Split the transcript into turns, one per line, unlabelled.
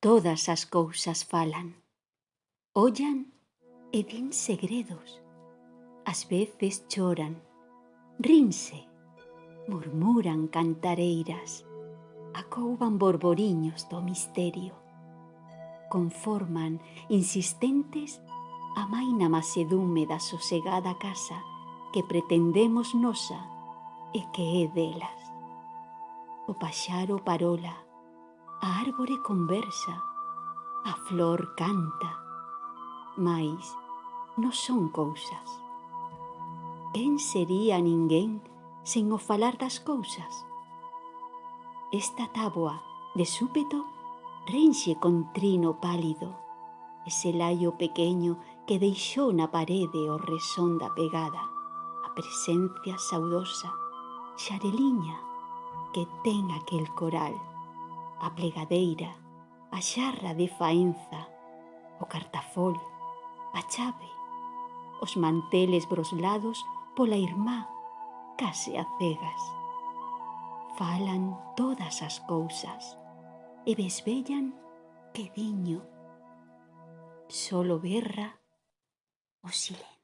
Todas as cousas falan. Ollan e din segredos. Ás veces choran, rinse, murmuran cantareiras, acouban borboriños do misterio. Conforman, insistentes, a maina masedume da sosegada casa que pretendemos nosa e que é delas. O paxaro parola, a árbore conversa, a flor canta, mais non son cousas. Quen sería ninguén sen o falar das cousas? Esta táboa, de súpeto, renxe con trino pálido, ese laio pequeño que deixou na parede o resón da pegada, a presencia saudosa, xareliña, que ten aquel coral a plegadeira, a xarra de faenza, o cartafol, a chave, os manteles broslados pola irmá case a cegas. Falan todas as cousas e besbellan que diño. Solo berra o silencio.